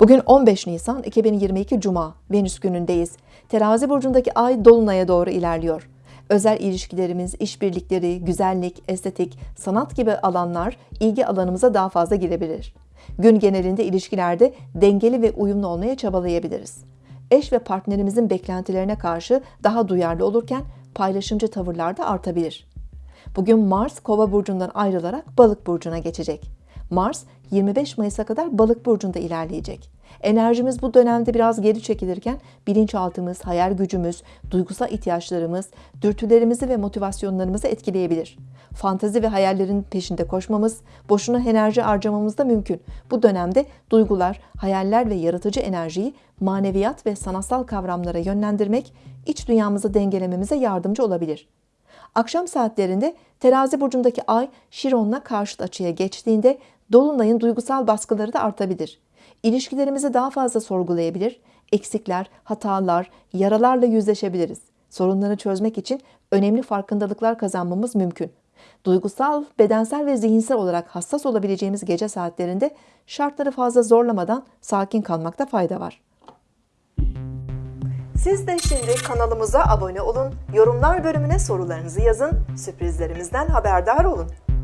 Bugün 15 Nisan 2022 Cuma, Venüs günündeyiz. Terazi burcundaki ay dolunaya doğru ilerliyor. Özel ilişkilerimiz, işbirlikleri, güzellik, estetik, sanat gibi alanlar ilgi alanımıza daha fazla girebilir. Gün genelinde ilişkilerde dengeli ve uyumlu olmaya çabalayabiliriz. Eş ve partnerimizin beklentilerine karşı daha duyarlı olurken paylaşımcı tavırlar da artabilir. Bugün Mars Kova burcundan ayrılarak Balık burcuna geçecek. Mars 25 Mayıs'a kadar Balık burcunda ilerleyecek. Enerjimiz bu dönemde biraz geri çekilirken bilinçaltımız, hayal gücümüz, duygusal ihtiyaçlarımız, dürtülerimizi ve motivasyonlarımızı etkileyebilir. Fantezi ve hayallerin peşinde koşmamız, boşuna enerji harcamamız da mümkün. Bu dönemde duygular, hayaller ve yaratıcı enerjiyi maneviyat ve sanatsal kavramlara yönlendirmek, iç dünyamızı dengelememize yardımcı olabilir. Akşam saatlerinde terazi burcundaki ay Şiron'la karşıt açıya geçtiğinde Dolunay'ın duygusal baskıları da artabilir. İlişkilerimizi daha fazla sorgulayabilir, eksikler, hatalar, yaralarla yüzleşebiliriz. Sorunları çözmek için önemli farkındalıklar kazanmamız mümkün. Duygusal, bedensel ve zihinsel olarak hassas olabileceğimiz gece saatlerinde şartları fazla zorlamadan sakin kalmakta fayda var. Siz de şimdi kanalımıza abone olun, yorumlar bölümüne sorularınızı yazın, sürprizlerimizden haberdar olun.